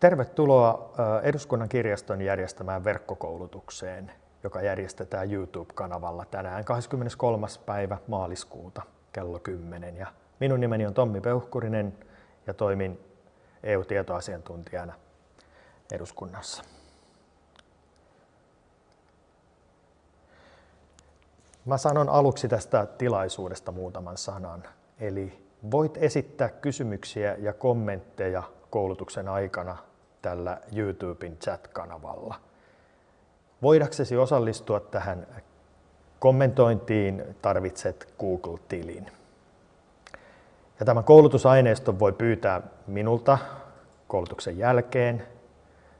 Tervetuloa Eduskunnan kirjaston järjestämään verkkokoulutukseen, joka järjestetään YouTube-kanavalla tänään 23. päivä maaliskuuta kello 10. Ja minun nimeni on Tommi Peuhkurinen ja toimin EU-tietoasiantuntijana eduskunnassa. Mä sanon aluksi tästä tilaisuudesta muutaman sanan. Eli voit esittää kysymyksiä ja kommentteja koulutuksen aikana tällä YouTuben chat-kanavalla. Voidaksesi osallistua tähän kommentointiin tarvitset Google-tilin. Ja tämän koulutusaineiston voi pyytää minulta koulutuksen jälkeen.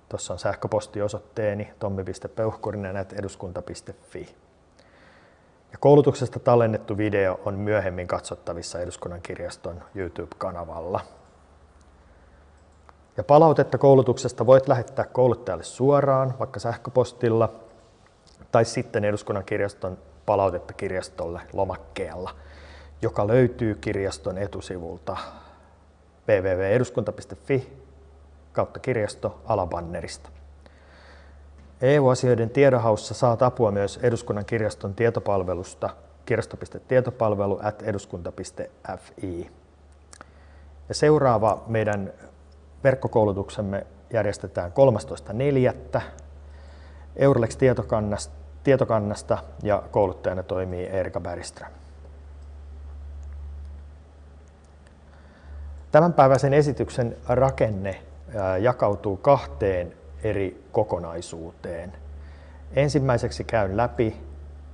Tuossa on sähköpostiosoitteeni tommi.peuhkurinen.eduskunta.fi. Ja koulutuksesta tallennettu video on myöhemmin katsottavissa Eduskunnan kirjaston YouTube-kanavalla. Ja palautetta koulutuksesta voit lähettää kouluttajalle suoraan, vaikka sähköpostilla, tai sitten Eduskunnan kirjaston palautetta kirjastolle lomakkeella, joka löytyy kirjaston etusivulta www.eduskunta.fi kautta kirjasto alabannerista. EU-asioiden tiedonhaussa saat apua myös Eduskunnan kirjaston tietopalvelusta kirjasto.tietopalvelu at eduskunta.fi. Ja seuraava meidän verkkokoulutuksemme järjestetään 13.4. Eurlex tietokannasta, tietokannasta ja kouluttajana toimii Erika Bergström. Tämänpäiväisen esityksen rakenne jakautuu kahteen eri kokonaisuuteen. Ensimmäiseksi käyn läpi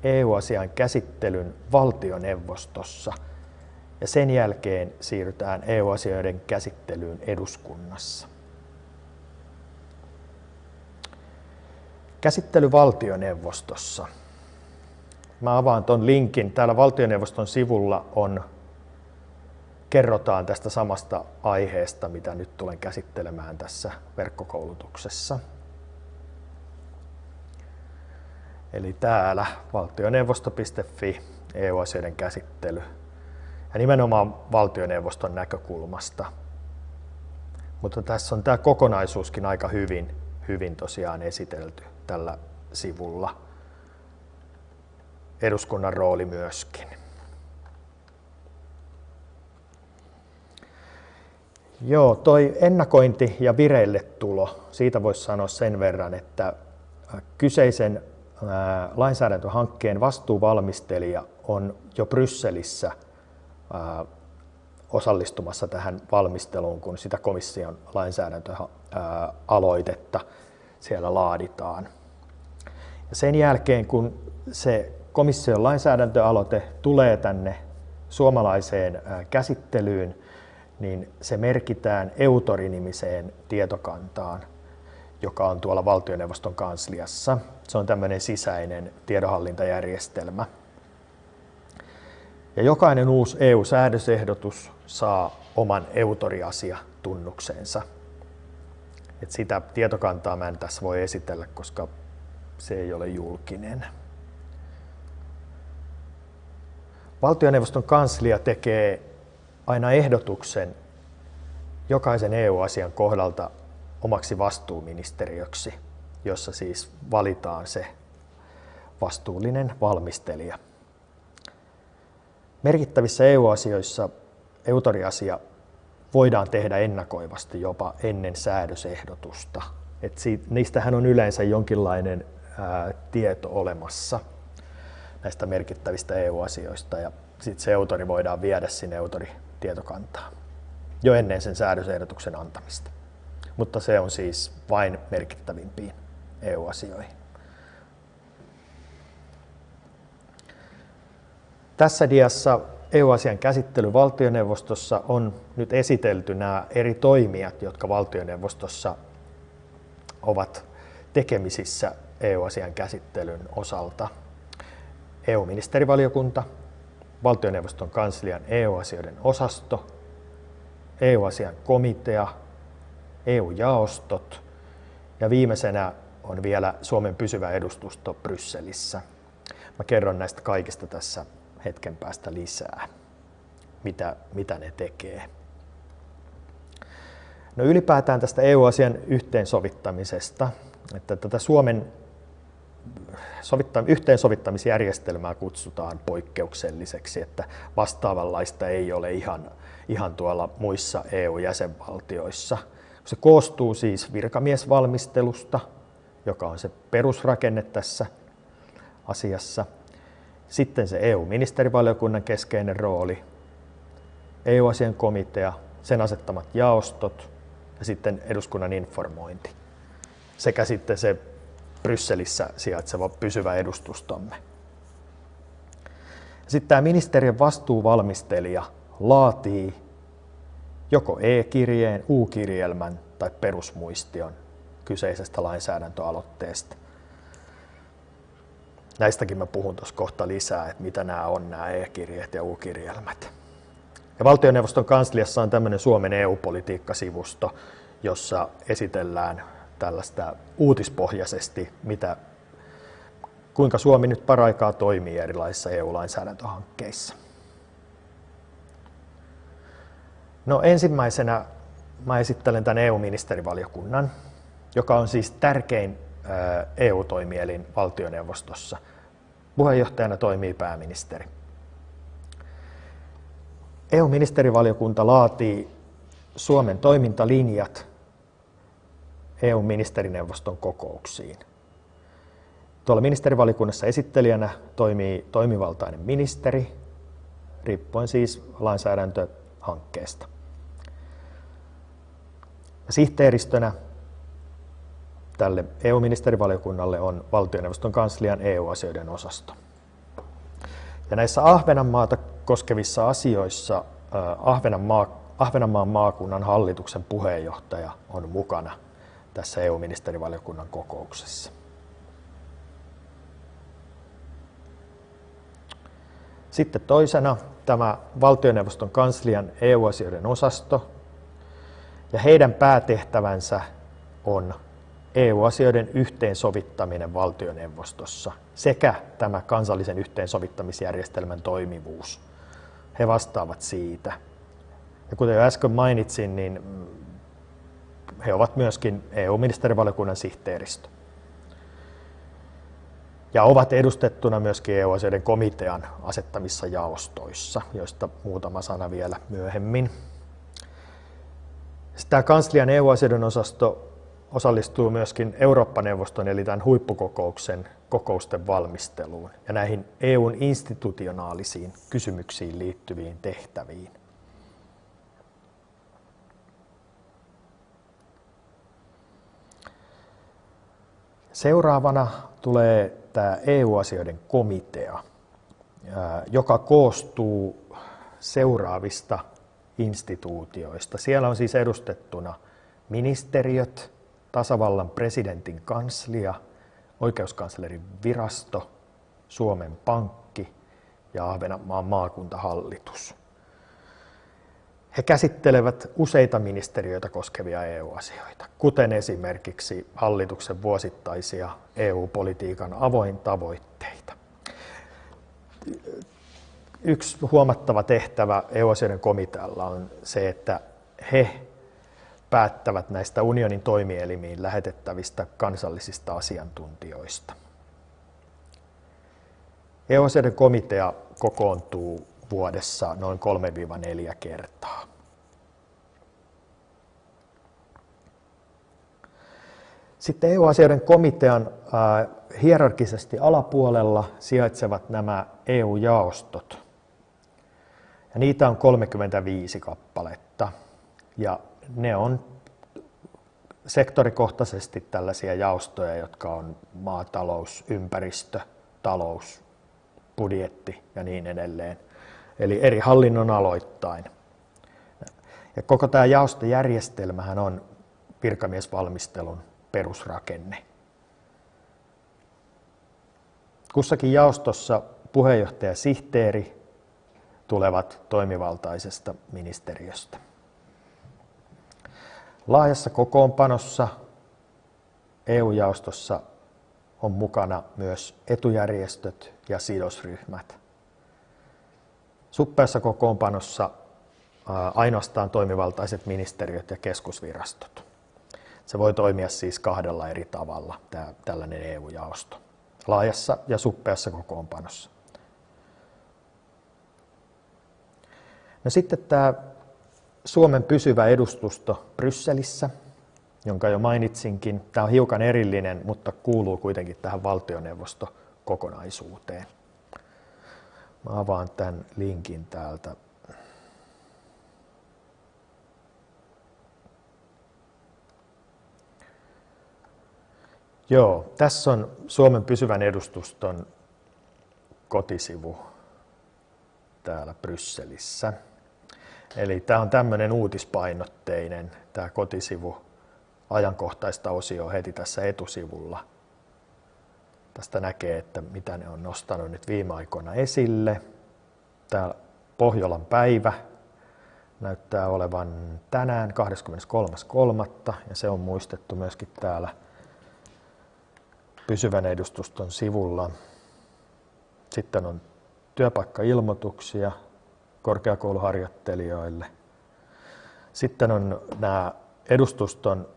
EU-asian käsittelyn valtioneuvostossa ja sen jälkeen siirrytään EU-asioiden käsittelyyn eduskunnassa. Käsittely valtioneuvostossa. Mä avaan tuon linkin. Täällä valtioneuvoston sivulla on kerrotaan tästä samasta aiheesta, mitä nyt tulen käsittelemään tässä verkkokoulutuksessa. Eli täällä valtioneuvosto.fi EU-asioiden käsittely ja nimenomaan valtioneuvoston näkökulmasta. Mutta tässä on tämä kokonaisuuskin aika hyvin, hyvin tosiaan esitelty tällä sivulla. Eduskunnan rooli myöskin. Joo, toi ennakointi ja vireille tulo, siitä voisi sanoa sen verran, että kyseisen lainsäädäntöhankkeen vastuuvalmistelija on jo Brysselissä osallistumassa tähän valmisteluun, kun sitä komission lainsäädäntöaloitetta siellä laaditaan. Ja sen jälkeen, kun se komission lainsäädäntöaloite tulee tänne suomalaiseen käsittelyyn, niin se merkitään Eutori-nimiseen tietokantaan, joka on tuolla valtioneuvoston kansliassa. Se on tämmöinen sisäinen tiedonhallintajärjestelmä. Ja jokainen uusi EU-säädösehdotus saa oman Eutori-asia-tunnuksensa. Et sitä tietokantaa mä en tässä voi esitellä, koska se ei ole julkinen. Valtioneuvoston kanslia tekee aina ehdotuksen jokaisen EU-asian kohdalta omaksi vastuuministeriöksi, jossa siis valitaan se vastuullinen valmistelija. Merkittävissä EU-asioissa eutoriasia voidaan tehdä ennakoivasti jopa ennen säädösehdotusta. Et siitä, niistähän on yleensä jonkinlainen ää, tieto olemassa näistä merkittävistä EU-asioista ja sitten se eutori voidaan viedä sinne eutori-tietokantaan jo ennen sen säädösehdotuksen antamista. Mutta se on siis vain merkittävimpiin EU-asioihin. Tässä diassa EU-asian käsittely valtioneuvostossa on nyt esitelty nämä eri toimijat, jotka valtioneuvostossa ovat tekemisissä EU-asian käsittelyn osalta. EU-ministerivaliokunta, valtioneuvoston kanslian EU-asioiden osasto, EU-asian komitea, EU-jaostot ja viimeisenä on vielä Suomen pysyvä edustusto Brysselissä. Mä kerron näistä kaikista tässä hetken päästä lisää, mitä, mitä ne tekee. No ylipäätään tästä EU-asian yhteensovittamisesta, että tätä Suomen yhteensovittamisjärjestelmää kutsutaan poikkeukselliseksi, että vastaavanlaista ei ole ihan, ihan tuolla muissa EU-jäsenvaltioissa. Se koostuu siis virkamiesvalmistelusta, joka on se perusrakenne tässä asiassa. Sitten se EU-ministerivaliokunnan keskeinen rooli, EU-asian komitea, sen asettamat jaostot ja sitten eduskunnan informointi sekä sitten se Brysselissä sijaitseva pysyvä edustustomme. Sitten tämä ministeriön vastuuvalmistelija laatii joko e-kirjeen, U-kirjelmän tai perusmuistion kyseisestä lainsäädäntöaloitteesta. Näistäkin mä puhun tuossa kohta lisää, että mitä nämä on nämä e-kirjeet ja U-kirjelmät. Ja valtioneuvoston kansliassa on tämmöinen Suomen EU-politiikkasivusto, jossa esitellään tällaista uutispohjaisesti, mitä, kuinka Suomi nyt paraikaa toimii erilaisissa EU-lainsäädäntöhankkeissa. No ensimmäisenä mä esittelen tämän EU-ministerivaliokunnan, joka on siis tärkein EU-toimielin valtioneuvostossa. Puheenjohtajana toimii pääministeri. EU-ministerivaliokunta laatii Suomen toimintalinjat EU-ministerineuvoston kokouksiin. Tuolla ministerivalikunnassa esittelijänä toimii toimivaltainen ministeri, riippuen siis lainsäädäntöhankkeesta. Sihteeristönä tälle EU-ministerivaliokunnalle on valtioneuvoston kanslian EU-asioiden osasto. Ja näissä Ahvenanmaata koskevissa asioissa Ahvenanmaa, Ahvenanmaan maakunnan hallituksen puheenjohtaja on mukana tässä EU-ministerivaliokunnan kokouksessa. Sitten toisena tämä valtioneuvoston kanslian EU-asioiden osasto, ja heidän päätehtävänsä on EU-asioiden yhteensovittaminen valtioneuvostossa sekä tämä kansallisen yhteensovittamisjärjestelmän toimivuus. He vastaavat siitä. Ja kuten jo äsken mainitsin, niin he ovat myöskin EU-ministerivaliokunnan sihteeristö. Ja ovat edustettuna myöskin EU-asioiden komitean asettamissa jaostoissa, joista muutama sana vielä myöhemmin. Tämä kanslian EU-asioiden osasto osallistuu myöskin Eurooppa-neuvoston eli tämän huippukokouksen kokousten valmisteluun ja näihin EUn institutionaalisiin kysymyksiin liittyviin tehtäviin. Seuraavana tulee tämä EU-asioiden komitea, joka koostuu seuraavista instituutioista. Siellä on siis edustettuna ministeriöt, tasavallan presidentin kanslia, oikeuskanslerin virasto, Suomen Pankki ja Ahvenanmaan maakuntahallitus. He käsittelevät useita ministeriöitä koskevia EU-asioita, kuten esimerkiksi hallituksen vuosittaisia EU-politiikan avoin tavoitteita. Yksi huomattava tehtävä EU-asioiden komitealla on se, että he päättävät näistä unionin toimielimiin lähetettävistä kansallisista asiantuntijoista. EU-asioiden komitea kokoontuu vuodessa noin 3-4 kertaa. Sitten EU-asioiden komitean hierarkisesti alapuolella sijaitsevat nämä EU-jaostot. Ja niitä on 35 kappaletta. Ja ne on sektorikohtaisesti tällaisia jaostoja, jotka on maatalous, ympäristö, talous, budjetti ja niin edelleen. Eli eri hallinnon aloittain. Ja koko tämä jaostojärjestelmähän on virkamiesvalmistelun perusrakenne. Kussakin jaostossa puheenjohtaja ja sihteeri tulevat toimivaltaisesta ministeriöstä. Laajassa kokoonpanossa EU-jaostossa on mukana myös etujärjestöt ja sidosryhmät. Suppeassa kokoonpanossa ainoastaan toimivaltaiset ministeriöt ja keskusvirastot. Se voi toimia siis kahdella eri tavalla, tämä, tällainen EU-jaosto, laajassa ja suppeassa kokoonpanossa. No sitten tämä Suomen pysyvä edustusto Brysselissä, jonka jo mainitsinkin. Tämä on hiukan erillinen, mutta kuuluu kuitenkin tähän valtioneuvostokokonaisuuteen. Mä avaan tämän linkin täältä. Joo, tässä on Suomen pysyvän edustuston kotisivu täällä Brysselissä. Eli tämä on tämmöinen uutispainotteinen tämä kotisivu ajankohtaista osioa heti tässä etusivulla. Tästä näkee, että mitä ne on nostanut nyt viime aikoina esille. Täällä Pohjolan päivä näyttää olevan tänään 23.3. ja se on muistettu myöskin täällä pysyvän edustuston sivulla. Sitten on työpaikkailmoituksia korkeakouluharjoittelijoille. Sitten on nämä edustuston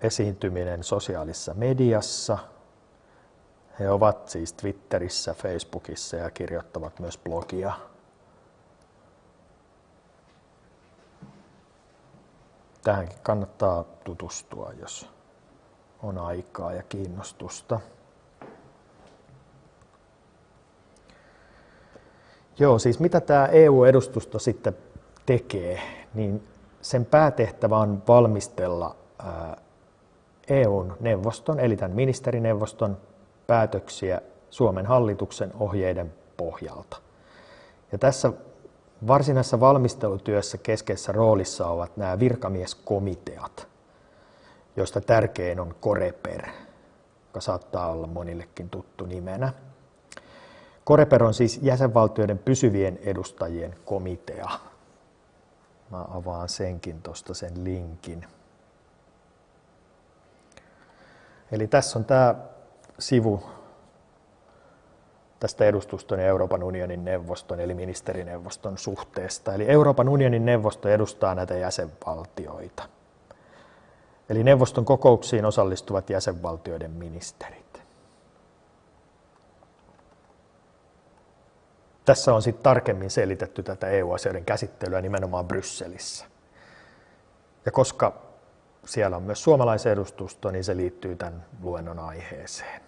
esiintyminen sosiaalisessa mediassa. He ovat siis Twitterissä, Facebookissa ja kirjoittavat myös blogia. Tähänkin kannattaa tutustua, jos on aikaa ja kiinnostusta. Joo, siis mitä tämä EU-edustusto sitten tekee, niin sen päätehtävä on valmistella EUn neuvoston, eli tämän ministerineuvoston päätöksiä Suomen hallituksen ohjeiden pohjalta. Ja tässä varsinaisessa valmistelutyössä keskeisessä roolissa ovat nämä virkamieskomiteat, joista tärkein on Koreper, joka saattaa olla monillekin tuttu nimenä. Koreper on siis jäsenvaltioiden pysyvien edustajien komitea. Mä avaan senkin tuosta sen linkin. Eli tässä on tämä sivu tästä edustuston ja Euroopan unionin neuvoston eli ministerineuvoston suhteesta. Eli Euroopan unionin neuvosto edustaa näitä jäsenvaltioita. Eli neuvoston kokouksiin osallistuvat jäsenvaltioiden ministerit. Tässä on sitten tarkemmin selitetty tätä EU-asioiden käsittelyä nimenomaan Brysselissä. Ja koska siellä on myös suomalaisedustusto, niin se liittyy tämän luennon aiheeseen.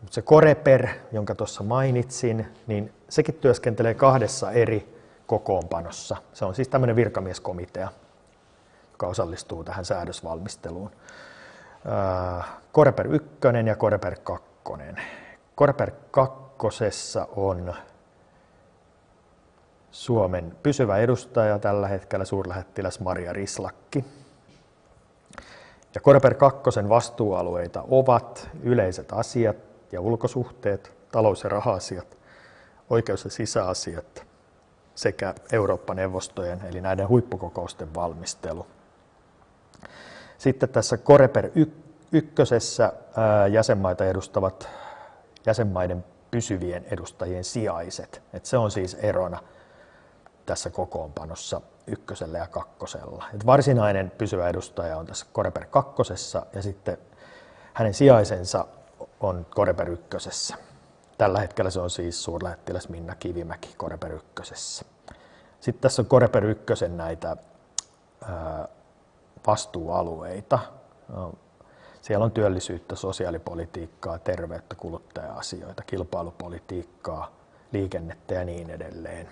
Mutta se Koreper, jonka tuossa mainitsin, niin sekin työskentelee kahdessa eri kokoonpanossa. Se on siis tämmöinen virkamieskomitea, joka osallistuu tähän säädösvalmisteluun. Koreper 1 ja Koreper 2. Koreper 2 on Suomen pysyvä edustaja tällä hetkellä suurlähettiläs Maria Rislakki. Ja Koreper 2 vastuualueita ovat yleiset asiat ja ulkosuhteet, talous- ja raha-asiat, oikeus- ja sisäasiat sekä Eurooppa-neuvostojen eli näiden huippukokousten valmistelu. Sitten tässä Koreper ykkösessä jäsenmaita edustavat jäsenmaiden pysyvien edustajien sijaiset. Et se on siis erona tässä kokoonpanossa ykkösellä ja kakkosella. Et varsinainen pysyvä edustaja on tässä Koreper kakkosessa ja sitten hänen sijaisensa on Koreper ykkösessä. Tällä hetkellä se on siis suurlähettiläs Minna Kivimäki Koreper ykkösessä. Sitten tässä on Koreper ykkösen näitä vastuualueita. Siellä on työllisyyttä, sosiaalipolitiikkaa, terveyttä, kuluttaja-asioita, kilpailupolitiikkaa, liikennettä ja niin edelleen.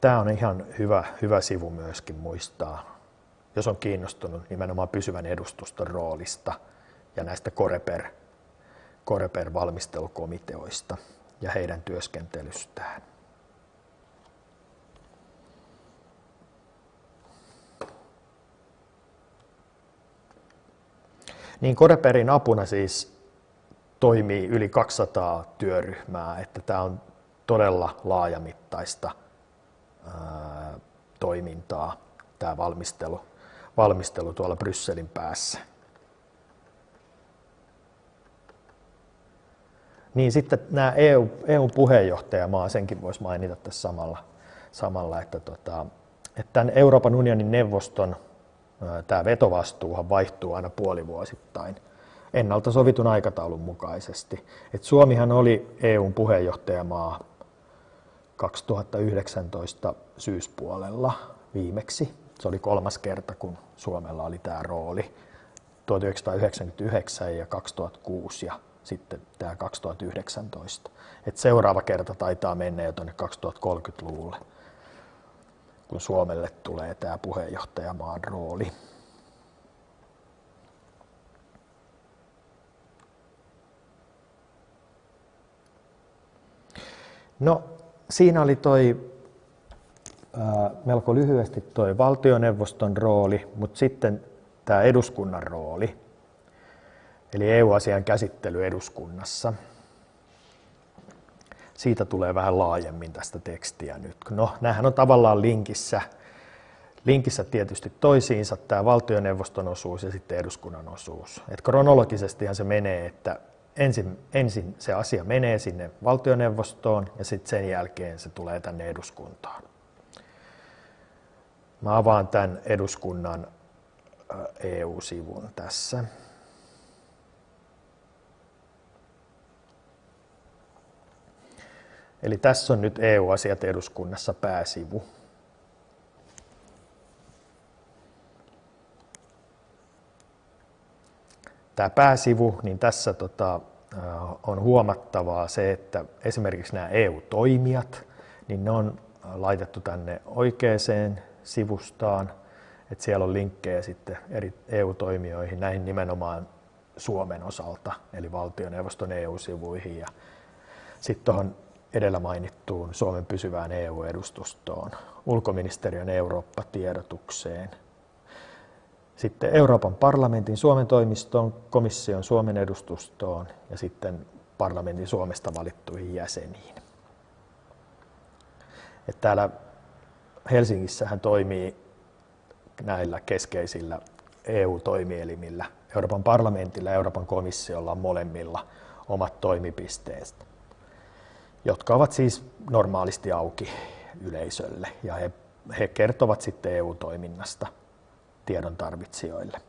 Tämä on ihan hyvä, hyvä sivu myöskin muistaa, jos on kiinnostunut nimenomaan pysyvän edustuston roolista ja näistä Koreper, Koreper-valmistelukomiteoista ja heidän työskentelystään. Niin Koreperin apuna siis toimii yli 200 työryhmää, että tämä on todella laajamittaista toimintaa, tämä valmistelu, valmistelu tuolla Brysselin päässä. Niin sitten nämä EU, EUn puheenjohtajamaa, senkin voisi mainita tässä samalla, samalla että, tota, että tämän Euroopan unionin neuvoston tämä vetovastuuhan vaihtuu aina puolivuosittain ennalta sovitun aikataulun mukaisesti. Et Suomihan oli EUn puheenjohtajamaa 2019 syyspuolella viimeksi. Se oli kolmas kerta, kun Suomella oli tämä rooli. 1999 ja 2006 ja sitten tämä 2019. Et seuraava kerta taitaa mennä jo tuonne 2030-luvulle, kun Suomelle tulee tämä puheenjohtajamaan rooli. No, siinä oli toi melko lyhyesti toi valtioneuvoston rooli, mutta sitten tämä eduskunnan rooli, eli EU-asian käsittely eduskunnassa. Siitä tulee vähän laajemmin tästä tekstiä nyt. No, näähän on tavallaan linkissä, linkissä tietysti toisiinsa tämä valtioneuvoston osuus ja sitten eduskunnan osuus. Et kronologisestihan se menee, että ensin, ensin se asia menee sinne valtioneuvostoon ja sitten sen jälkeen se tulee tänne eduskuntaan. Mä avaan tämän eduskunnan EU-sivun tässä. Eli tässä on nyt EU-asiat eduskunnassa pääsivu. Tämä pääsivu, niin tässä tota, on huomattavaa se, että esimerkiksi nämä EU-toimijat, niin ne on laitettu tänne oikeaan sivustaan – että siellä on linkkejä sitten eri EU-toimijoihin, näihin nimenomaan Suomen osalta, eli valtioneuvoston EU-sivuihin ja sitten tuohon edellä mainittuun Suomen pysyvään EU-edustustoon, ulkoministeriön Eurooppa-tiedotukseen, sitten Euroopan parlamentin Suomen toimistoon, komission Suomen edustustoon ja sitten parlamentin Suomesta valittuihin jäseniin. Et täällä Helsingissähän toimii näillä keskeisillä EU-toimielimillä, Euroopan parlamentilla ja Euroopan komissiolla on molemmilla omat toimipisteet, jotka ovat siis normaalisti auki yleisölle ja he, he kertovat sitten EU-toiminnasta tiedon tarvitsijoille.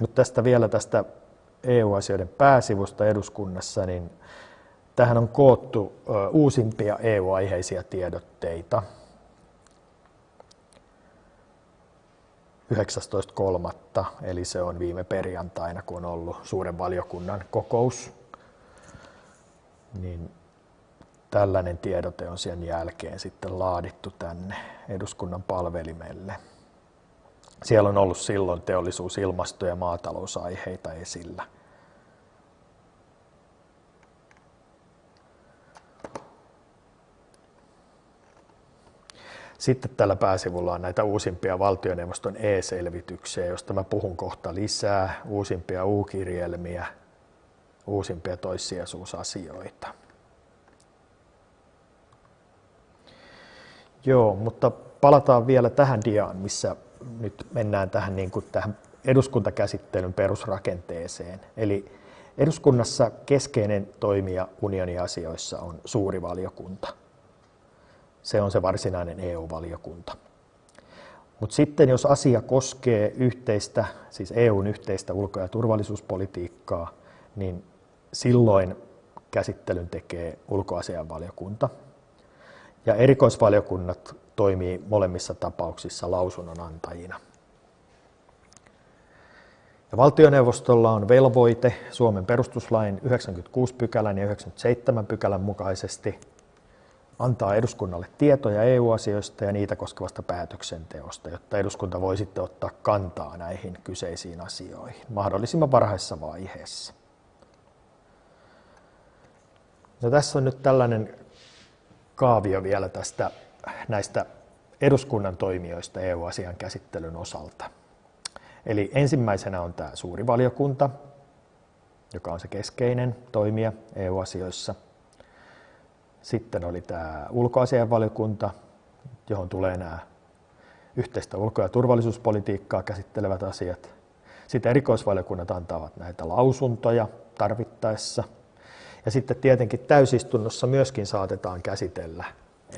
Mutta tästä vielä tästä EU-asioiden pääsivusta eduskunnassa, niin Tähän on koottu uusimpia EU-aiheisia tiedotteita. 19.3. eli se on viime perjantaina, kun on ollut suuren valiokunnan kokous. Niin tällainen tiedote on sen jälkeen sitten laadittu tänne eduskunnan palvelimelle. Siellä on ollut silloin teollisuus-, ilmasto- ja maatalousaiheita esillä. Sitten tällä pääsivulla on näitä uusimpia valtioneuvoston e-selvityksiä, joista mä puhun kohta lisää, uusimpia U-kirjelmiä, uusimpia toissijaisuusasioita. Joo, mutta palataan vielä tähän diaan, missä nyt mennään tähän, niin kuin tähän eduskuntakäsittelyn perusrakenteeseen. Eli eduskunnassa keskeinen toimija unioniasioissa on suuri valiokunta – se on se varsinainen EU-valiokunta. Mutta sitten jos asia koskee yhteistä, siis EUn yhteistä ulko- ja turvallisuuspolitiikkaa, niin silloin käsittelyn tekee ulkoasianvaliokunta. Ja erikoisvaliokunnat toimii molemmissa tapauksissa lausunnonantajina. Ja valtioneuvostolla on velvoite Suomen perustuslain 96 pykälän ja 97 pykälän mukaisesti – antaa eduskunnalle tietoja EU-asioista ja niitä koskevasta päätöksenteosta, jotta eduskunta voi sitten ottaa kantaa näihin kyseisiin asioihin mahdollisimman varhaisessa vaiheessa. No, tässä on nyt tällainen kaavio vielä tästä näistä eduskunnan toimijoista EU-asian käsittelyn osalta. Eli ensimmäisenä on tämä suuri valiokunta, joka on se keskeinen toimija EU-asioissa – sitten oli tämä ulkoasianvaliokunta, johon tulee nämä yhteistä ulko- ja turvallisuuspolitiikkaa käsittelevät asiat. Sitten erikoisvaliokunnat antavat näitä lausuntoja tarvittaessa. Ja sitten tietenkin täysistunnossa myöskin saatetaan käsitellä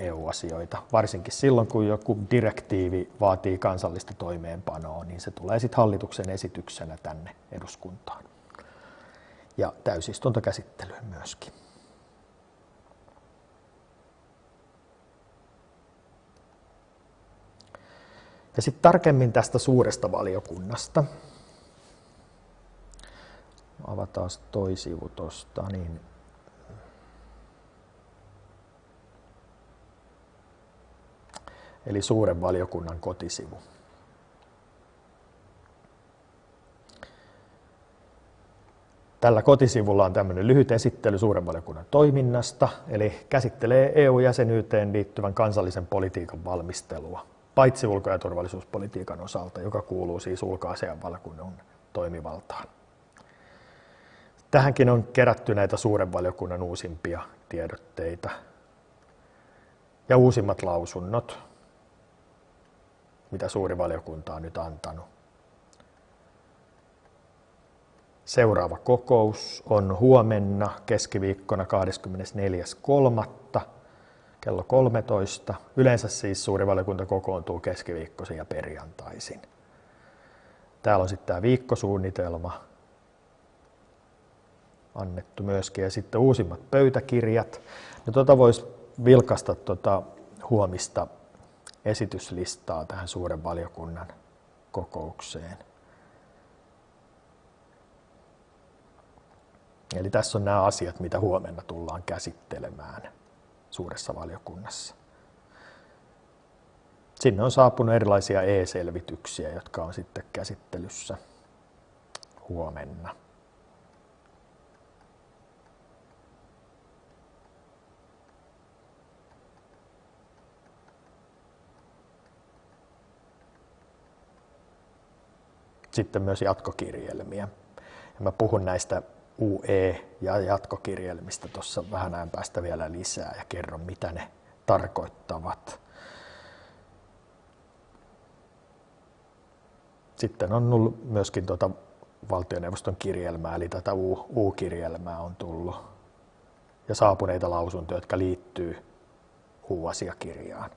EU-asioita, varsinkin silloin, kun joku direktiivi vaatii kansallista toimeenpanoa, niin se tulee sitten hallituksen esityksenä tänne eduskuntaan ja täysistuntokäsittelyyn myöskin. Ja sitten tarkemmin tästä suuresta valiokunnasta. Avataan toi sivu tuosta, niin eli suuren valiokunnan kotisivu. Tällä kotisivulla on tämmöinen lyhyt esittely suuren valiokunnan toiminnasta, eli käsittelee EU-jäsenyyteen liittyvän kansallisen politiikan valmistelua, paitsi ulko- ja turvallisuuspolitiikan osalta, joka kuuluu siis ulkoasianvaliokunnan toimivaltaan. Tähänkin on kerätty näitä suuren valiokunnan uusimpia tiedotteita ja uusimmat lausunnot, mitä suuri valiokunta on nyt antanut. Seuraava kokous on huomenna keskiviikkona 24.3. kello 13. Yleensä siis suuri valiokunta kokoontuu keskiviikkoisin ja perjantaisin. Täällä on sitten tämä viikkosuunnitelma annettu myöskin ja sitten uusimmat pöytäkirjat. No tuota voisi vilkasta tuota huomista esityslistaa tähän suuren valiokunnan kokoukseen. Eli tässä on nämä asiat, mitä huomenna tullaan käsittelemään suuressa valiokunnassa. Sinne on saapunut erilaisia e-selvityksiä, jotka on sitten käsittelyssä huomenna. Sitten myös jatkokirjelmiä. Ja mä puhun näistä UE- ja jatkokirjelmistä tuossa vähän ajan päästä vielä lisää ja kerron, mitä ne tarkoittavat. Sitten on ollut myöskin tuota valtioneuvoston kirjelmää, eli tätä U-kirjelmää on tullut ja saapuneita lausuntoja, jotka liittyy U-asiakirjaan.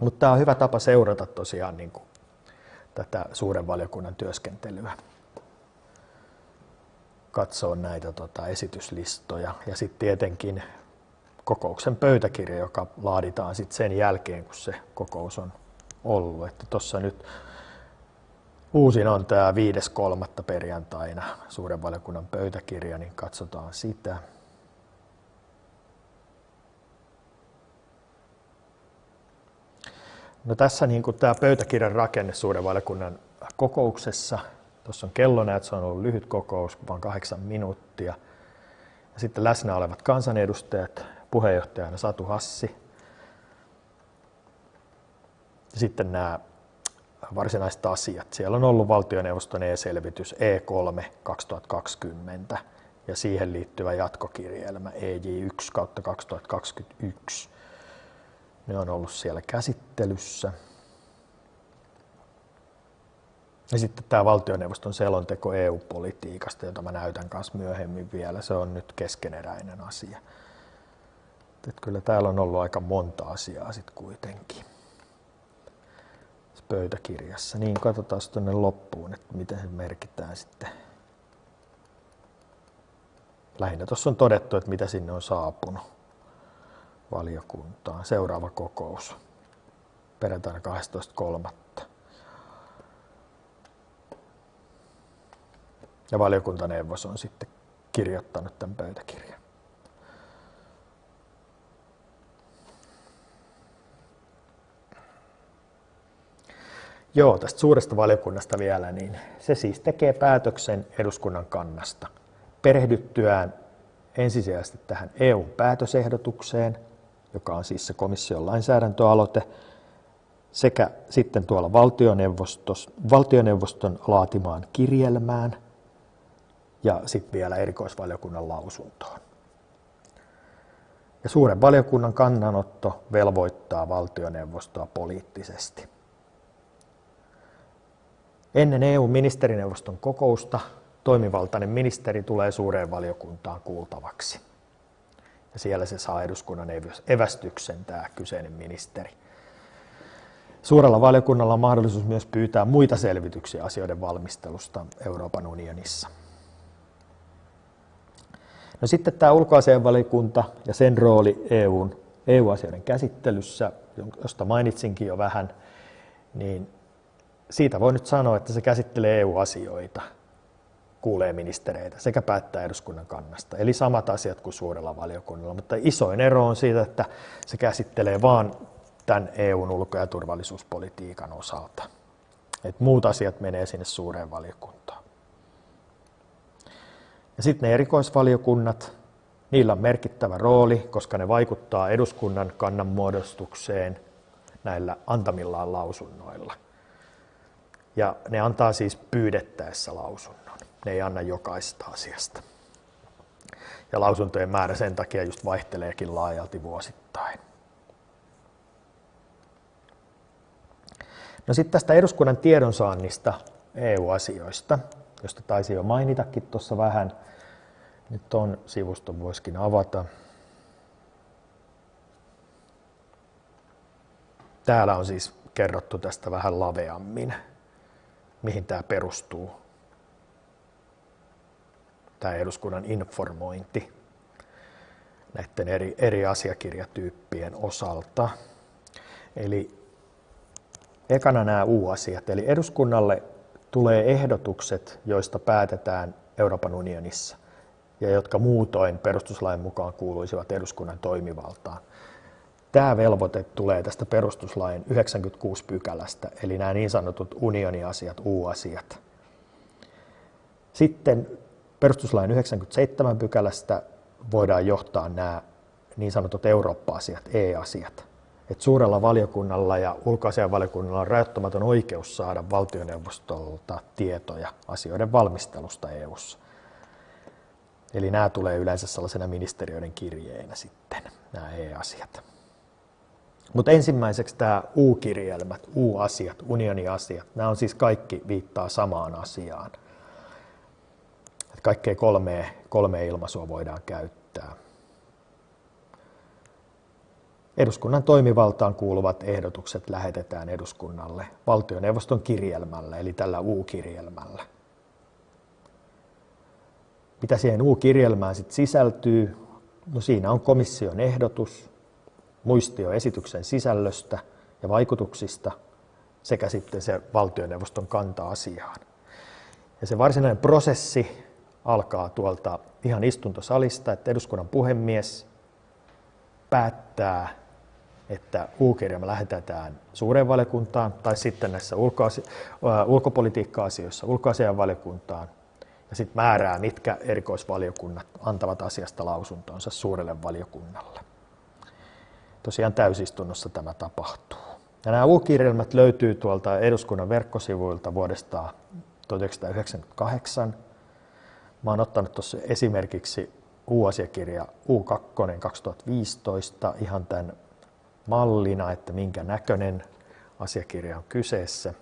Mutta tämä on hyvä tapa seurata tosiaan niin kuin tätä suuren valiokunnan työskentelyä. Katsoa näitä tota, esityslistoja ja sitten tietenkin kokouksen pöytäkirja, joka laaditaan sitten sen jälkeen, kun se kokous on ollut. Että tuossa nyt uusin on tämä 5.3. perjantaina suuren valiokunnan pöytäkirja, niin katsotaan sitä. No tässä niin kuin tämä pöytäkirjan rakenne suuren kokouksessa. Tuossa on kellona, että se on ollut lyhyt kokous, vain kahdeksan minuuttia. Ja sitten läsnä olevat kansanedustajat, puheenjohtajana Satu Hassi. Ja sitten nämä varsinaiset asiat. Siellä on ollut valtioneuvoston e-selvitys E3 2020 ja siihen liittyvä jatkokirjelmä EJ1 kautta 2021. Ne on ollut siellä käsittelyssä. Ja sitten tämä valtioneuvoston selonteko EU-politiikasta, jota mä näytän kanssa myöhemmin vielä, se on nyt keskeneräinen asia. Että kyllä täällä on ollut aika monta asiaa sitten kuitenkin pöytäkirjassa. Niin katsotaan tuonne loppuun, että miten se merkitään sitten. Lähinnä tuossa on todettu, että mitä sinne on saapunut valiokuntaan. Seuraava kokous perjantaina 12.3. Ja valiokuntaneuvos on sitten kirjoittanut tämän pöytäkirjan. Joo, tästä suuresta valiokunnasta vielä, niin se siis tekee päätöksen eduskunnan kannasta perehdyttyään ensisijaisesti tähän EU-päätösehdotukseen, joka on siis se komission lainsäädäntöaloite, sekä sitten tuolla valtioneuvoston laatimaan kirjelmään ja sitten vielä erikoisvaliokunnan lausuntoon. Ja suuren valiokunnan kannanotto velvoittaa valtioneuvostoa poliittisesti. Ennen EU-ministerineuvoston kokousta toimivaltainen ministeri tulee suureen valiokuntaan kuultavaksi. Ja siellä se saa eduskunnan evästyksen, tämä kyseinen ministeri. Suurella valiokunnalla on mahdollisuus myös pyytää muita selvityksiä asioiden valmistelusta Euroopan unionissa. No sitten tämä ulkoasianvaliokunta ja sen rooli EUn, EU-asioiden käsittelyssä, josta mainitsinkin jo vähän, niin siitä voi nyt sanoa, että se käsittelee EU-asioita, kuulee ministereitä sekä päättää eduskunnan kannasta. Eli samat asiat kuin suurella valiokunnalla, mutta isoin ero on siitä, että se käsittelee vain tämän EUn ulko- ja turvallisuuspolitiikan osalta. Et muut asiat menee sinne suureen valiokuntaan. Ja sitten ne erikoisvaliokunnat, niillä on merkittävä rooli, koska ne vaikuttaa eduskunnan kannanmuodostukseen näillä antamillaan lausunnoilla. Ja ne antaa siis pyydettäessä lausunnon. Ne ei anna jokaista asiasta. Ja lausuntojen määrä sen takia just vaihteleekin laajalti vuosittain. No sitten tästä eduskunnan tiedonsaannista EU-asioista, josta taisi jo mainitakin tuossa vähän. Nyt on sivuston voisikin avata. Täällä on siis kerrottu tästä vähän laveammin, mihin tämä perustuu. Tämä eduskunnan informointi näiden eri, eri asiakirjatyyppien osalta. Eli ekana nämä U-asiat, eli eduskunnalle tulee ehdotukset, joista päätetään Euroopan unionissa ja jotka muutoin perustuslain mukaan kuuluisivat eduskunnan toimivaltaan. Tämä velvoite tulee tästä perustuslain 96 pykälästä, eli nämä niin sanotut unioniasiat, U-asiat. Sitten perustuslain 97 pykälästä voidaan johtaa nämä niin sanotut Eurooppa-asiat, E-asiat että suurella valiokunnalla ja ulkoasianvaliokunnalla on rajoittamaton oikeus saada valtioneuvostolta tietoja asioiden valmistelusta EU:ssa. Eli nämä tulee yleensä sellaisena ministeriöiden kirjeinä sitten, nämä E-asiat. Mutta ensimmäiseksi tämä U-kirjelmät, U-asiat, unioniasiat, nämä on siis kaikki viittaa samaan asiaan. Kaikkea kolmea, kolme ilmaisua voidaan käyttää. Eduskunnan toimivaltaan kuuluvat ehdotukset lähetetään eduskunnalle valtioneuvoston kirjelmällä, eli tällä U-kirjelmällä. Mitä siihen U-kirjelmään sitten sisältyy? No siinä on komission ehdotus, muistio esityksen sisällöstä ja vaikutuksista sekä sitten se valtioneuvoston kanta asiaan. Ja se varsinainen prosessi alkaa tuolta ihan istuntosalista, että eduskunnan puhemies päättää että U-kirjelmä lähetetään suureen valiokuntaan tai sitten näissä ulkopolitiikka-asioissa ulkoasianvaliokuntaan ja sitten määrää, mitkä erikoisvaliokunnat antavat asiasta lausuntonsa suurelle valiokunnalle. Tosiaan täysistunnossa tämä tapahtuu. Ja nämä U-kirjelmät löytyy tuolta eduskunnan verkkosivuilta vuodesta 1998. Mä oon ottanut tuossa esimerkiksi U-asiakirja U2 2015 ihan tämän mallina, että minkä näköinen asiakirja on kyseessä.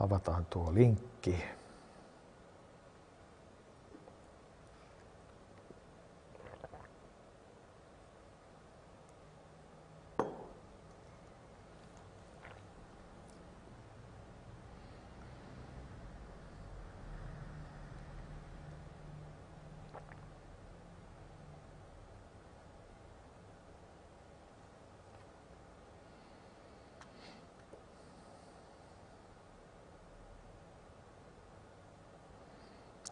Avataan tuo linkki.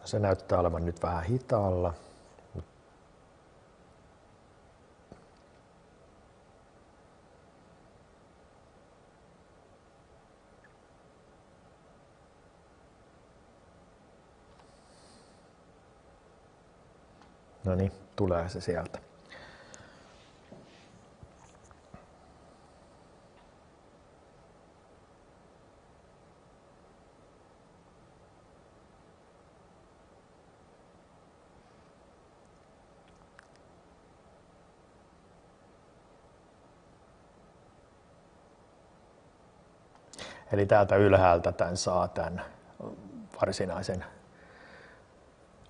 Se näyttää olevan nyt vähän hitaalla. No niin, tulee se sieltä. Eli täältä ylhäältä tämän saa tämän varsinaisen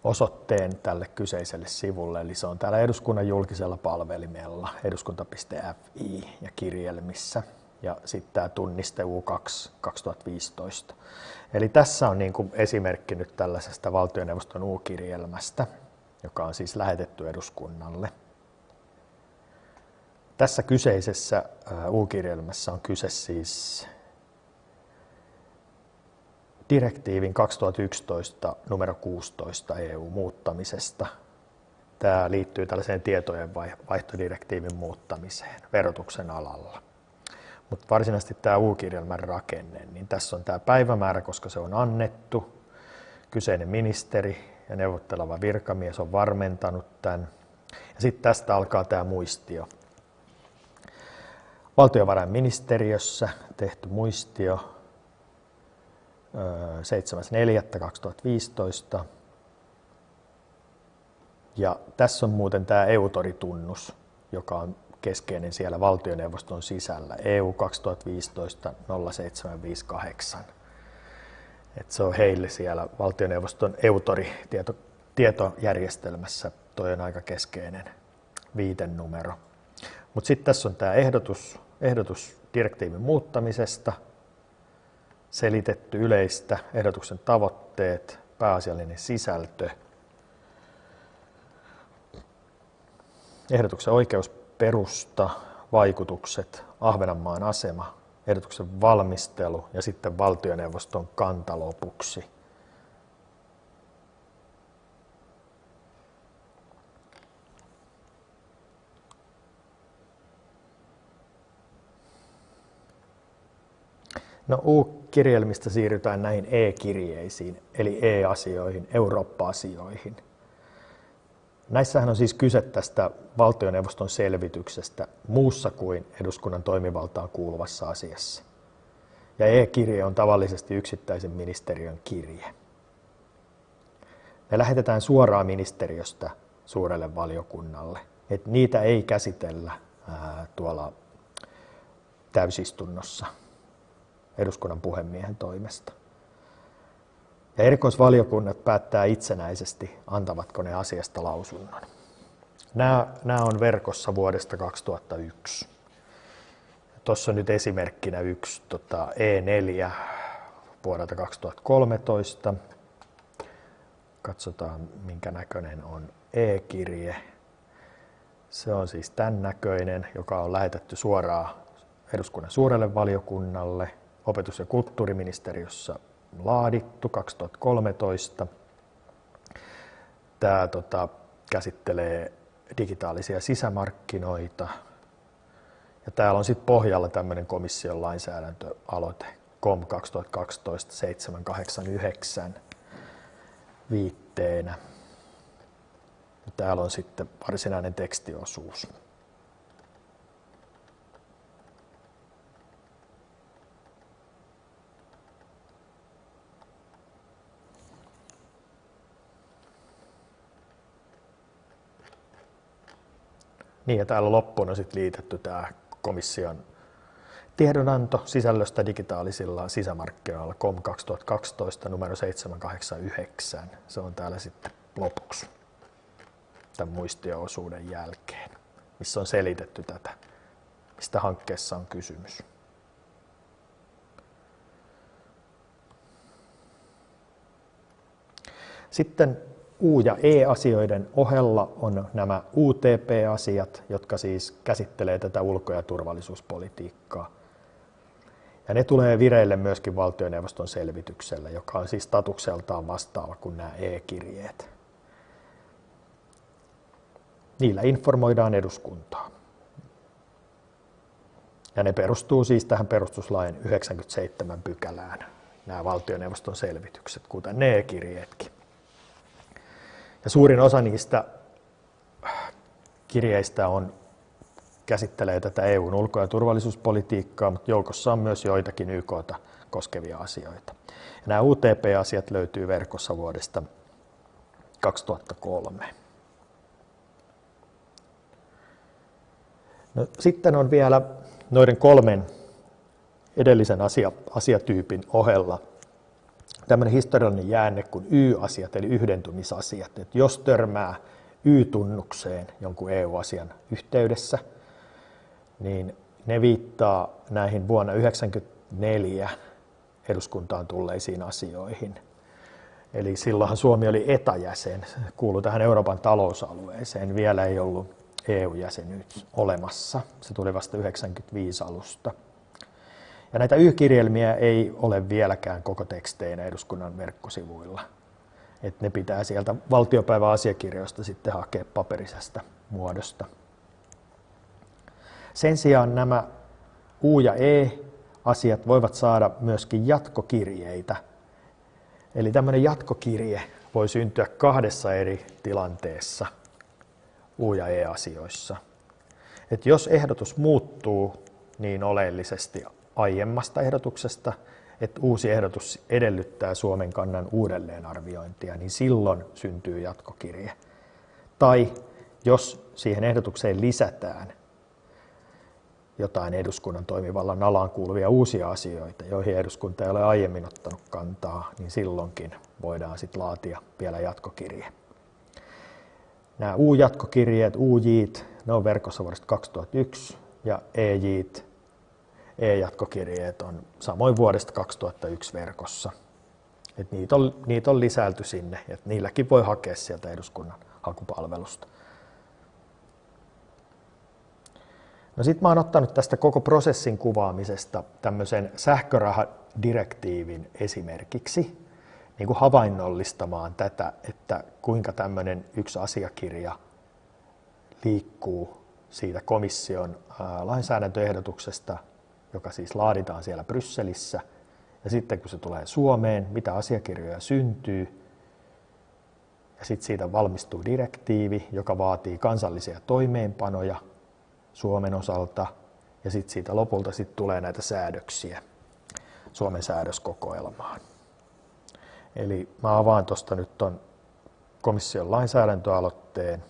osoitteen tälle kyseiselle sivulle. Eli se on täällä eduskunnan julkisella palvelimella eduskunta.fi ja kirjelmissä. Ja sitten tämä tunniste U2 2015. Eli tässä on niin kuin esimerkki nyt tällaisesta valtioneuvoston U-kirjelmästä, joka on siis lähetetty eduskunnalle. Tässä kyseisessä U-kirjelmässä on kyse siis direktiivin 2011 numero 16 EU-muuttamisesta. Tämä liittyy tällaiseen tietojen vaihtodirektiivin muuttamiseen verotuksen alalla. Mutta varsinaisesti tämä U-kirjelmän rakenne, niin tässä on tämä päivämäärä, koska se on annettu. Kyseinen ministeri ja neuvotteleva virkamies on varmentanut tämän. Ja sitten tästä alkaa tämä muistio. Valtiovarainministeriössä tehty muistio 7.4.2015. Ja tässä on muuten tämä EUTORI-tunnus, joka on keskeinen siellä valtioneuvoston sisällä, EU 2015-0758. Et se on heille siellä valtioneuvoston EUTORI-tietojärjestelmässä, toi on aika keskeinen viitenumero. Mutta sitten tässä on tämä ehdotus, ehdotus direktiivin muuttamisesta – selitetty yleistä, ehdotuksen tavoitteet, pääasiallinen sisältö, ehdotuksen oikeusperusta, vaikutukset, Ahvenanmaan asema, ehdotuksen valmistelu ja sitten valtioneuvoston kanta lopuksi. No U-kirjelmistä siirrytään näihin e-kirjeisiin, eli e-asioihin, Eurooppa-asioihin. Näissähän on siis kyse tästä valtioneuvoston selvityksestä muussa kuin eduskunnan toimivaltaan kuuluvassa asiassa. Ja e-kirje on tavallisesti yksittäisen ministeriön kirje. Ne lähetetään suoraan ministeriöstä suurelle valiokunnalle. Et niitä ei käsitellä ää, tuolla täysistunnossa eduskunnan puhemiehen toimesta. Ja erikoisvaliokunnat päättää itsenäisesti, antavatko ne asiasta lausunnon. Nämä, nämä on verkossa vuodesta 2001. Tuossa on nyt esimerkkinä yksi tota, E4 vuodelta 2013. Katsotaan, minkä näköinen on e-kirje. Se on siis tämän näköinen, joka on lähetetty suoraan eduskunnan suurelle valiokunnalle opetus- ja kulttuuriministeriössä laadittu 2013. Tämä tota, käsittelee digitaalisia sisämarkkinoita. Ja täällä on sitten pohjalla tämmöinen komission lainsäädäntöaloite COM 2012-789 viitteenä. Ja täällä on sitten varsinainen tekstiosuus. Niin ja täällä loppuun on sitten liitetty tämä komission tiedonanto sisällöstä digitaalisilla sisämarkkinoilla COM 2012 numero 789. Se on täällä sitten lopuksi tämän muistioosuuden jälkeen, missä on selitetty tätä, mistä hankkeessa on kysymys. Sitten U- ja E-asioiden ohella on nämä UTP-asiat, jotka siis käsittelee tätä ulko- ja turvallisuuspolitiikkaa. Ja ne tulee vireille myöskin valtioneuvoston selvityksellä, joka on siis statukseltaan vastaava kuin nämä e-kirjeet. Niillä informoidaan eduskuntaa. Ja ne perustuu siis tähän perustuslain 97 pykälään, nämä valtioneuvoston selvitykset, kuten ne e-kirjeetkin. Ja suurin osa niistä kirjeistä on, käsittelee tätä EUn ulko- ja turvallisuuspolitiikkaa, mutta joukossa on myös joitakin YKta koskevia asioita. Ja nämä UTP-asiat löytyy verkossa vuodesta 2003. No, sitten on vielä noiden kolmen edellisen asia, asiatyypin ohella tämmöinen historiallinen jäänne kuin Y-asiat, eli yhdentymisasiat. Että jos törmää Y-tunnukseen jonkun EU-asian yhteydessä, niin ne viittaa näihin vuonna 1994 eduskuntaan tulleisiin asioihin. Eli silloinhan Suomi oli etäjäsen, kuului tähän Euroopan talousalueeseen, vielä ei ollut EU-jäsenyys olemassa. Se tuli vasta 95 alusta. Ja näitä Y-kirjelmiä ei ole vieläkään koko teksteinä eduskunnan verkkosivuilla. Et ne pitää sieltä valtiopäiväasiakirjoista sitten hakea paperisesta muodosta. Sen sijaan nämä U- ja E-asiat voivat saada myöskin jatkokirjeitä. Eli tämmöinen jatkokirje voi syntyä kahdessa eri tilanteessa U- ja E-asioissa. Et jos ehdotus muuttuu niin oleellisesti aiemmasta ehdotuksesta, että uusi ehdotus edellyttää Suomen kannan uudelleenarviointia, niin silloin syntyy jatkokirje. Tai jos siihen ehdotukseen lisätään jotain eduskunnan toimivallan alaan kuuluvia uusia asioita, joihin eduskunta ei ole aiemmin ottanut kantaa, niin silloinkin voidaan sitten laatia vielä jatkokirje. Nämä U-jatkokirjeet, UJit, ne on verkossa vuodesta 2001 ja EJit, E-jatkokirjeet on samoin vuodesta 2001 verkossa. Et niitä, on, niitä on lisäilty sinne, että niilläkin voi hakea sieltä eduskunnan hakupalvelusta. No sitten mä oon ottanut tästä koko prosessin kuvaamisesta tämmöisen sähkörahadirektiivin esimerkiksi niin kuin havainnollistamaan tätä, että kuinka tämmöinen yksi asiakirja liikkuu siitä komission lainsäädäntöehdotuksesta, joka siis laaditaan siellä Brysselissä, ja sitten kun se tulee Suomeen, mitä asiakirjoja syntyy, ja sitten siitä valmistuu direktiivi, joka vaatii kansallisia toimeenpanoja – Suomen osalta ja sitten siitä lopulta sit tulee näitä säädöksiä Suomen säädöskokoelmaan. Eli mä avaan tuosta nyt ton komission lainsäädäntöaloitteen.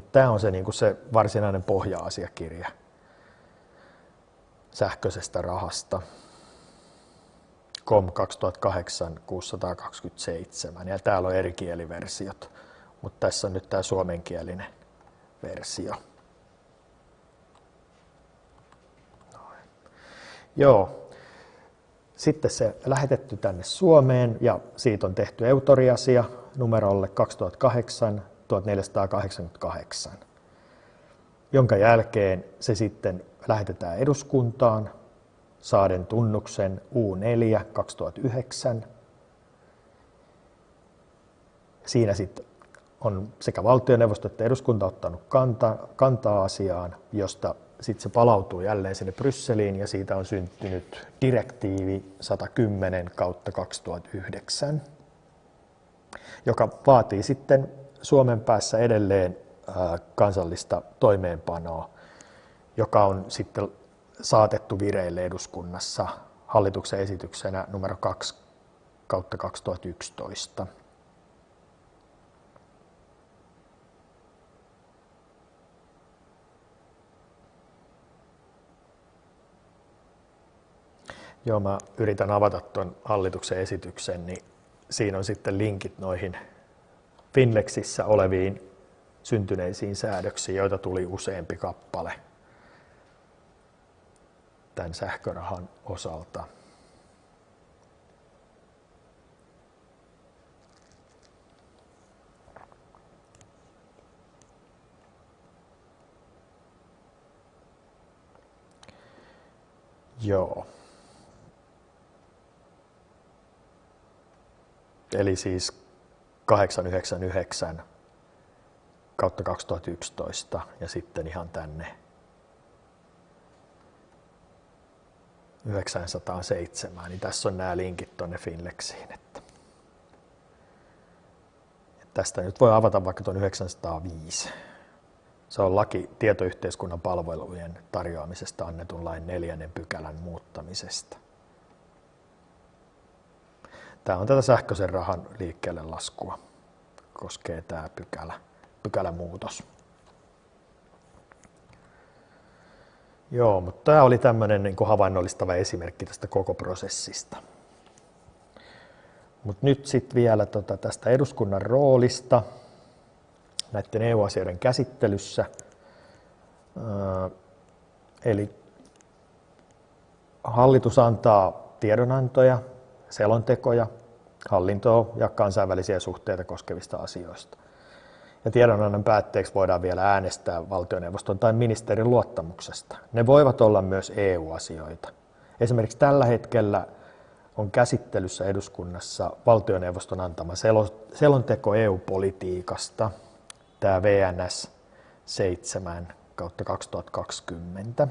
Tämä on se, niin se varsinainen pohja-asiakirja sähköisestä rahasta. COM 2008 627 ja täällä on eri kieliversiot, mutta tässä on nyt tämä suomenkielinen versio. Noin. Joo. Sitten se lähetetty tänne Suomeen ja siitä on tehty eutoriasia numerolle 2008 1488, jonka jälkeen se sitten lähetetään eduskuntaan saaden tunnuksen U4 2009. Siinä sitten on sekä valtioneuvosto että eduskunta ottanut kanta, kantaa asiaan, josta sitten se palautuu jälleen sinne Brysseliin ja siitä on syntynyt direktiivi 110 kautta 2009, joka vaatii sitten Suomen päässä edelleen kansallista toimeenpanoa, joka on sitten saatettu vireille eduskunnassa hallituksen esityksenä numero 2 kautta 2011. Joo, mä yritän avata tuon hallituksen esityksen, niin siinä on sitten linkit noihin Finlexissä oleviin syntyneisiin säädöksiin, joita tuli useampi kappale tämän sähkörahan osalta. Joo. Eli siis 899 kautta 2011 ja sitten ihan tänne 907, niin tässä on nämä linkit tuonne Finlexiin. Että. Tästä nyt voi avata vaikka tuon 905. Se on laki tietoyhteiskunnan palvelujen tarjoamisesta annetun lain neljännen pykälän muuttamisesta. Tämä on tätä sähköisen rahan liikkeelle laskua. Koskee tämä pykälä, pykälämuutos. Joo, mutta tämä oli tämmöinen niin kuin havainnollistava esimerkki tästä koko prosessista. Mutta nyt sitten vielä tota tästä eduskunnan roolista näiden EU-asioiden käsittelyssä. Eli hallitus antaa tiedonantoja, selontekoja, hallintoa ja kansainvälisiä suhteita koskevista asioista. Ja tiedonannon päätteeksi voidaan vielä äänestää valtioneuvoston tai ministerin luottamuksesta. Ne voivat olla myös EU-asioita. Esimerkiksi tällä hetkellä on käsittelyssä eduskunnassa valtioneuvoston antama selonteko EU-politiikasta, tämä VNS 7 kautta 2020.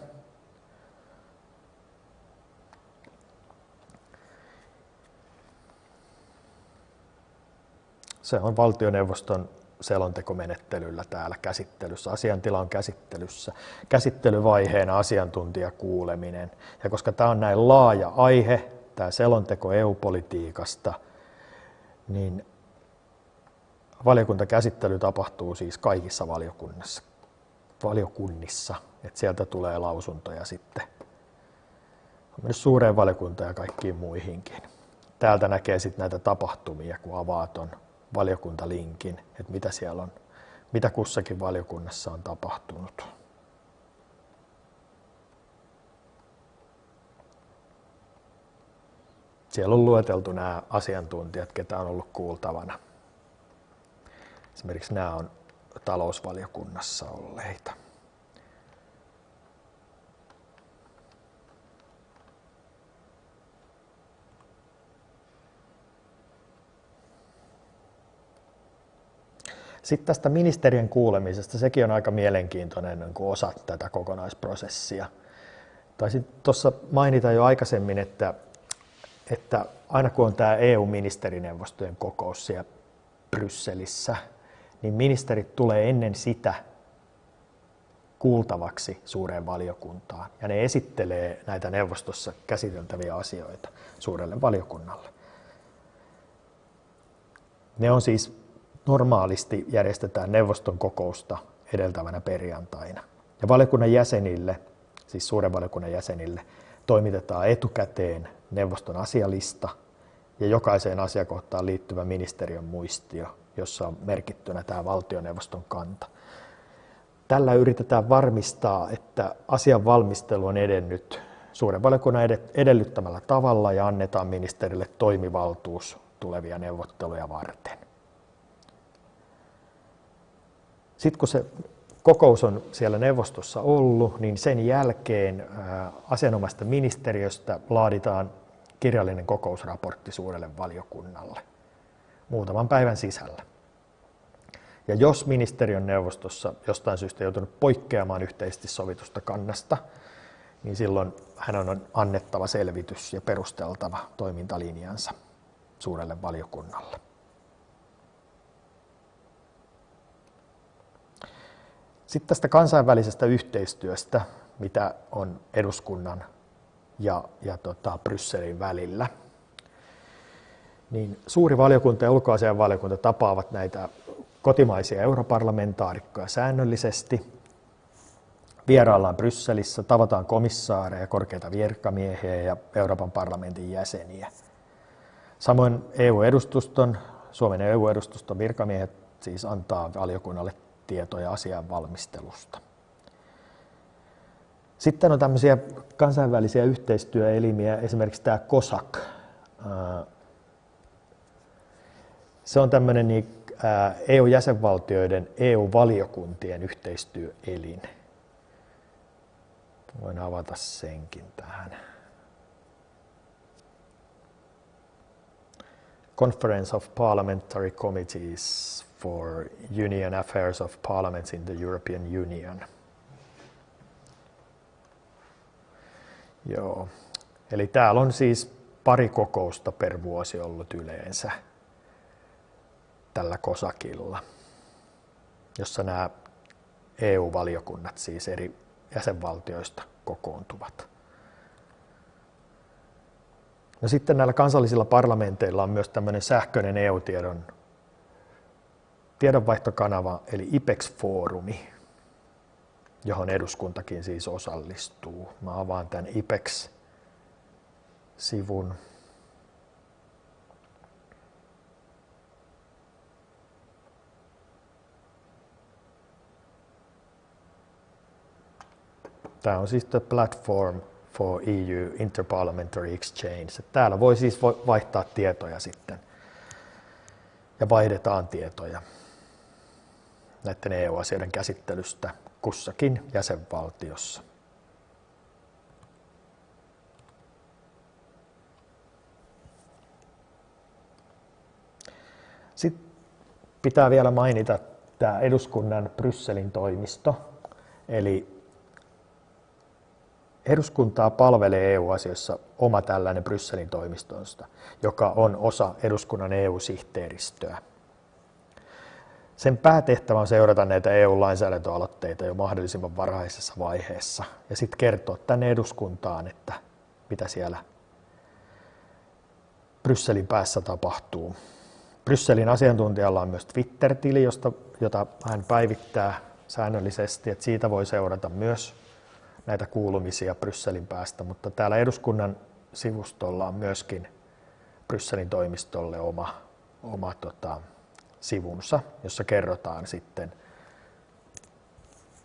Se on valtioneuvoston selontekomenettelyllä täällä käsittelyssä. Asiantila on käsittelyssä. Käsittelyvaiheena asiantuntijakuuleminen. Ja koska tämä on näin laaja aihe, tämä selonteko EU-politiikasta, niin valiokuntakäsittely tapahtuu siis kaikissa valiokunnissa. valiokunnissa että sieltä tulee lausuntoja sitten myös suureen valiokuntaan ja kaikkiin muihinkin. Täältä näkee sitten näitä tapahtumia, kun avaa ton valiokuntalinkin, että mitä siellä on, mitä kussakin valiokunnassa on tapahtunut. Siellä on lueteltu nämä asiantuntijat, ketä on ollut kuultavana. Esimerkiksi nämä on talousvaliokunnassa olleita. Sitten tästä ministerien kuulemisesta, sekin on aika mielenkiintoinen niin kuin osa tätä kokonaisprosessia. Taisin tuossa mainita jo aikaisemmin, että, että aina kun on tämä EU-ministerineuvostojen kokous siellä Brysselissä, niin ministerit tulee ennen sitä kuultavaksi suureen valiokuntaan. Ja ne esittelee näitä neuvostossa käsiteltäviä asioita suurelle valiokunnalle. Ne on siis normaalisti järjestetään neuvoston kokousta edeltävänä perjantaina. Ja valiokunnan jäsenille, siis suuren valiokunnan jäsenille, toimitetaan etukäteen neuvoston asialista ja jokaiseen asiakohtaan liittyvä ministeriön muistio, jossa on merkittynä tämä valtioneuvoston kanta. Tällä yritetään varmistaa, että asian valmistelu on edennyt suuren valiokunnan edellyttämällä tavalla ja annetaan ministerille toimivaltuus tulevia neuvotteluja varten. Sitten kun se kokous on siellä neuvostossa ollut, niin sen jälkeen asianomaista ministeriöstä laaditaan kirjallinen kokousraportti suurelle valiokunnalle muutaman päivän sisällä. Ja jos ministeriön neuvostossa jostain syystä joutunut poikkeamaan yhteisesti sovitusta kannasta, niin silloin hän on annettava selvitys ja perusteltava toimintalinjansa suurelle valiokunnalle. Sitten tästä kansainvälisestä yhteistyöstä, mitä on eduskunnan ja, ja tota, Brysselin välillä. Niin suuri valiokunta ja ulkoasian valiokunta tapaavat näitä kotimaisia europarlamentaarikkoja säännöllisesti. Vieraillaan Brysselissä, tavataan komissaareja, korkeita virkamiehiä ja Euroopan parlamentin jäseniä. Samoin EU-edustuston, Suomen EU-edustuston virkamiehet siis antaa valiokunnalle tietoja asian valmistelusta. Sitten on tämmöisiä kansainvälisiä yhteistyöelimiä, esimerkiksi tämä COSAC. Se on tämmöinen niin, EU-jäsenvaltioiden EU-valiokuntien yhteistyöelin. Voin avata senkin tähän. Conference of Parliamentary Committees for Union Affairs of Parliaments in the European Union. Joo. Eli täällä on siis pari kokousta per vuosi ollut yleensä tällä kosakilla, jossa nämä EU-valiokunnat siis eri jäsenvaltioista kokoontuvat. No sitten näillä kansallisilla parlamenteilla on myös tämmöinen sähköinen EU-tiedon tiedonvaihtokanava eli IPEX-foorumi. johon eduskuntakin siis osallistuu. Mä avaan tämän IPEX-sivun. Tämä on siis the platform for EU Interparliamentary Exchange. Täällä voi siis vaihtaa tietoja sitten ja vaihdetaan tietoja näiden EU-asioiden käsittelystä kussakin jäsenvaltiossa. Sitten pitää vielä mainita tämä eduskunnan Brysselin toimisto, eli eduskuntaa palvelee EU-asioissa oma tällainen Brysselin toimistonsta, joka on osa eduskunnan EU-sihteeristöä. Sen päätehtävä on seurata näitä EU-lainsäädäntöaloitteita jo mahdollisimman varhaisessa vaiheessa ja sitten kertoa tänne eduskuntaan, että mitä siellä Brysselin päässä tapahtuu. Brysselin asiantuntijalla on myös Twitter-tili, josta, jota hän päivittää säännöllisesti, että siitä voi seurata myös näitä kuulumisia Brysselin päästä, mutta täällä eduskunnan sivustolla on myöskin Brysselin toimistolle oma, oma tota, sivunsa, jossa kerrotaan sitten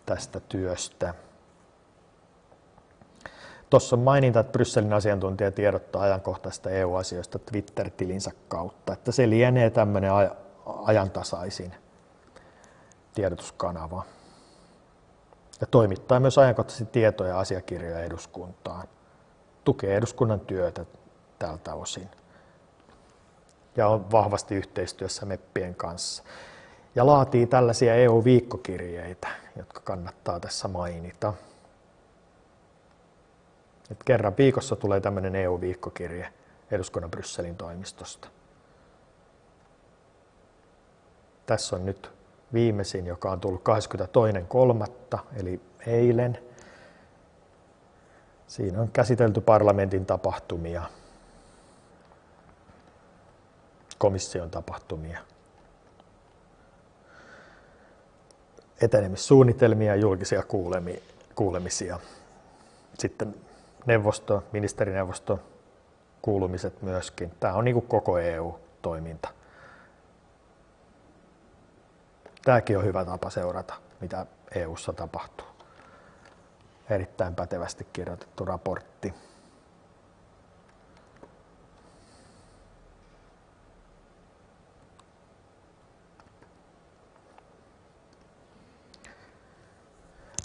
tästä työstä. Tuossa on maininta, että Brysselin asiantuntija tiedottaa ajankohtaista EU-asioista Twitter-tilinsä kautta, että se lienee tämmöinen ajantasaisin tiedotuskanava. Ja toimittaa myös ajankohtaisesti tietoja ja asiakirjoja eduskuntaan. Tukee eduskunnan työtä tältä osin ja on vahvasti yhteistyössä meppien kanssa. Ja laatii tällaisia EU-viikkokirjeitä, jotka kannattaa tässä mainita. Et kerran viikossa tulee tämmöinen EU-viikkokirje eduskunnan Brysselin toimistosta. Tässä on nyt viimeisin, joka on tullut 22.3. eli eilen. Siinä on käsitelty parlamentin tapahtumia komission tapahtumia, etenemissuunnitelmia ja julkisia kuulemisia. Sitten neuvosto, ministerineuvosto kuulumiset myöskin. Tämä on niin kuin koko EU-toiminta. Tämäkin on hyvä tapa seurata, mitä EU:ssa tapahtuu. Erittäin pätevästi kirjoitettu raportti.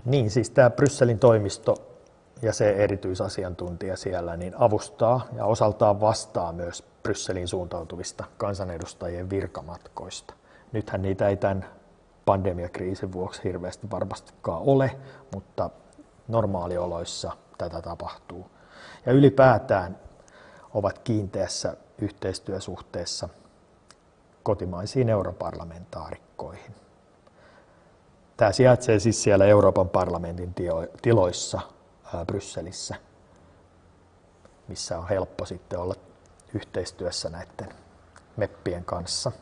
Niin, siis tämä Brysselin toimisto ja se erityisasiantuntija siellä niin avustaa ja osaltaan vastaa myös Brysselin suuntautuvista kansanedustajien virkamatkoista. Nythän niitä ei tämän pandemiakriisin vuoksi hirveästi varmastikaan ole, mutta normaalioloissa tätä tapahtuu. Ja ylipäätään ovat kiinteässä yhteistyösuhteessa kotimaisiin europarlamentaarikkoihin. Tämä sijaitsee siis siellä Euroopan parlamentin tiloissa Brysselissä, missä on helppo sitten olla yhteistyössä näiden meppien kanssa.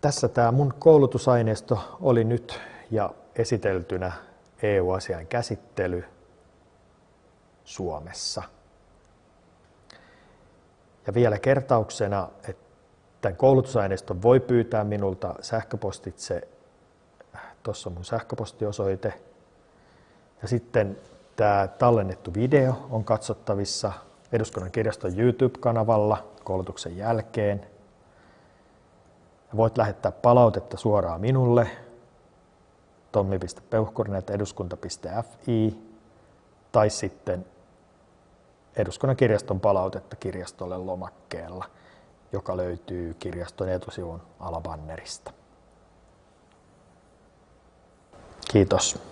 Tässä tämä mun koulutusaineisto oli nyt ja esiteltynä EU-asian käsittely Suomessa. Ja vielä kertauksena, että tämän koulutusaineiston voi pyytää minulta sähköpostitse. Tuossa on mun sähköpostiosoite. Ja sitten tämä tallennettu video on katsottavissa Eduskunnan kirjaston YouTube-kanavalla koulutuksen jälkeen. Voit lähettää palautetta suoraan minulle tommi.peuhkurinen.eduskunta.fi tai sitten Eduskunnan kirjaston palautetta kirjastolle lomakkeella, joka löytyy kirjaston etusivun alabannerista. Kiitos.